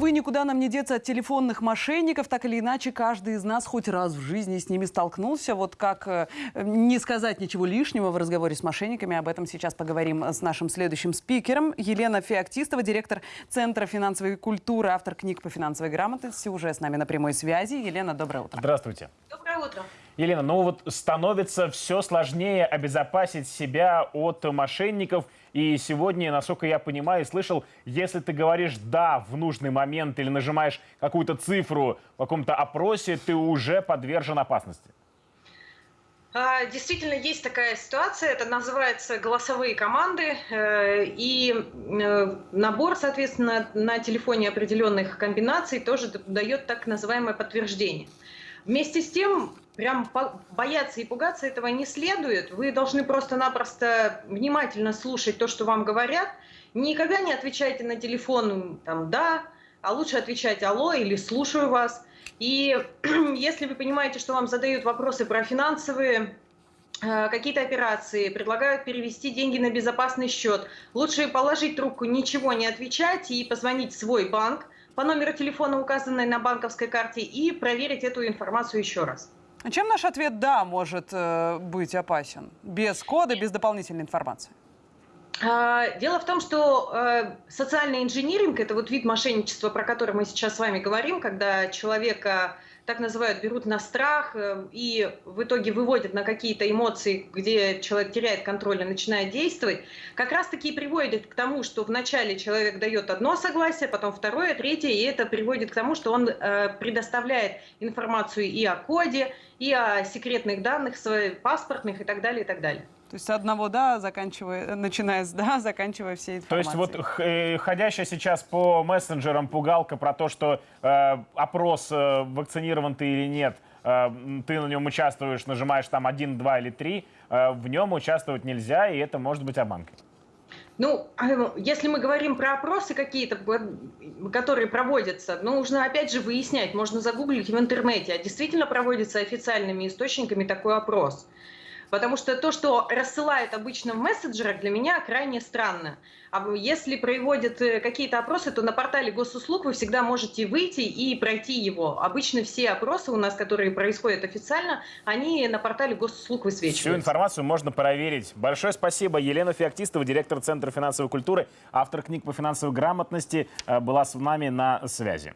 Увы, никуда нам не деться от телефонных мошенников. Так или иначе, каждый из нас хоть раз в жизни с ними столкнулся. Вот как э, не сказать ничего лишнего в разговоре с мошенниками. Об этом сейчас поговорим с нашим следующим спикером. Елена Феоктистова, директор Центра финансовой культуры, автор книг по финансовой грамотности, уже с нами на прямой связи. Елена, доброе утро. Здравствуйте. Доброе утро. Елена, ну вот становится все сложнее обезопасить себя от мошенников. И сегодня, насколько я понимаю и слышал, если ты говоришь «да» в нужный момент или нажимаешь какую-то цифру в каком-то опросе, ты уже подвержен опасности. А, Действительно, есть такая ситуация, это называется голосовые команды, э, и э, набор, соответственно, на телефоне определенных комбинаций тоже дает так называемое подтверждение. Вместе с тем, прям бояться и пугаться этого не следует. Вы должны просто-напросто внимательно слушать то, что вам говорят. Никогда не отвечайте на телефон там «да», а лучше отвечать «алло» или «слушаю вас». И если вы понимаете, что вам задают вопросы про финансовые э, какие-то операции, предлагают перевести деньги на безопасный счет, лучше положить трубку, ничего не отвечать и позвонить в свой банк по номеру телефона, указанной на банковской карте, и проверить эту информацию еще раз. А Чем наш ответ «да» может э, быть опасен? Без кода, без дополнительной информации? А, Дело в том, что э, социальный инжиниринг – это вот вид мошенничества, про который мы сейчас с вами говорим, когда человека так называют, берут на страх э, и в итоге выводят на какие-то эмоции, где человек теряет контроль и начинает действовать, как раз-таки и приводит к тому, что вначале человек дает одно согласие, потом второе, третье, и это приводит к тому, что он э, предоставляет информацию и о коде, и о секретных данных, своих паспортных и так далее, и так далее. То есть с одного «да», заканчивая, начиная с «да», заканчивая всей То есть информацией. вот э, ходящая сейчас по мессенджерам пугалка про то, что э, опрос, э, вакцинирован ты или нет, э, ты на нем участвуешь, нажимаешь там один, два или три, э, в нем участвовать нельзя, и это может быть обманкой. Ну, а, если мы говорим про опросы какие-то, которые проводятся, ну, нужно опять же выяснять, можно загуглить в интернете, а действительно проводится официальными источниками такой опрос. Потому что то, что рассылают обычно в мессенджерах, для меня крайне странно. А если проводят э, какие-то опросы, то на портале госуслуг вы всегда можете выйти и пройти его. Обычно все опросы у нас, которые происходят официально, они на портале госуслуг Всю высвечиваются. информацию можно проверить. Большое спасибо. Елена Феоктистова, директор Центра финансовой культуры, автор книг по финансовой грамотности, э, была с нами на связи.